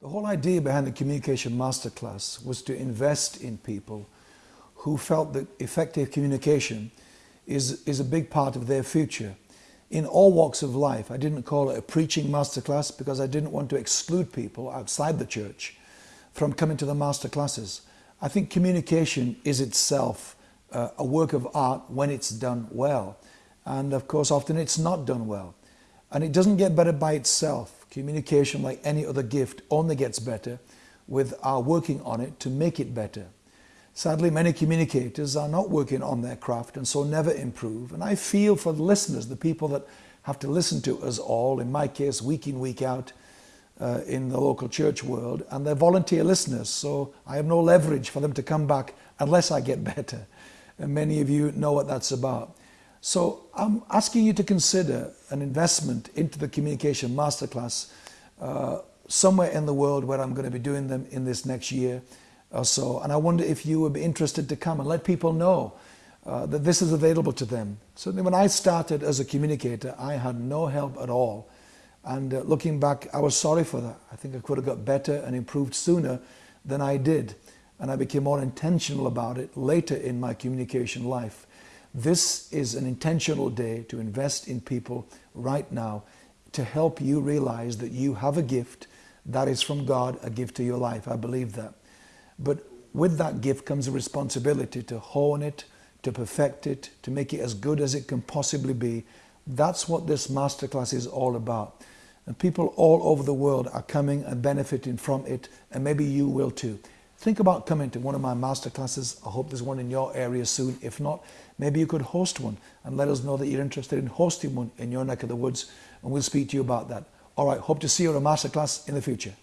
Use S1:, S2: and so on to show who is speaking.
S1: The whole idea behind the Communication Masterclass was to invest in people who felt that effective communication is, is a big part of their future. In all walks of life, I didn't call it a preaching masterclass because I didn't want to exclude people outside the church from coming to the masterclasses. I think communication is itself uh, a work of art when it's done well. And of course, often it's not done well. And it doesn't get better by itself. Communication, like any other gift, only gets better with our working on it to make it better. Sadly, many communicators are not working on their craft and so never improve. And I feel for the listeners, the people that have to listen to us all, in my case, week in, week out, uh, in the local church world, and they're volunteer listeners, so I have no leverage for them to come back unless I get better. And many of you know what that's about. So I'm asking you to consider an investment into the Communication Masterclass uh, somewhere in the world where I'm going to be doing them in this next year or so. And I wonder if you would be interested to come and let people know uh, that this is available to them. Certainly when I started as a communicator, I had no help at all. And uh, looking back, I was sorry for that. I think I could have got better and improved sooner than I did. And I became more intentional about it later in my communication life. This is an intentional day to invest in people right now to help you realize that you have a gift that is from God, a gift to your life. I believe that. But with that gift comes a responsibility to hone it, to perfect it, to make it as good as it can possibly be. That's what this masterclass is all about. And people all over the world are coming and benefiting from it, and maybe you will too. Think about coming to one of my masterclasses. I hope there's one in your area soon. If not, maybe you could host one and let us know that you're interested in hosting one in your neck of the woods, and we'll speak to you about that. All right, hope to see you at a masterclass in the future.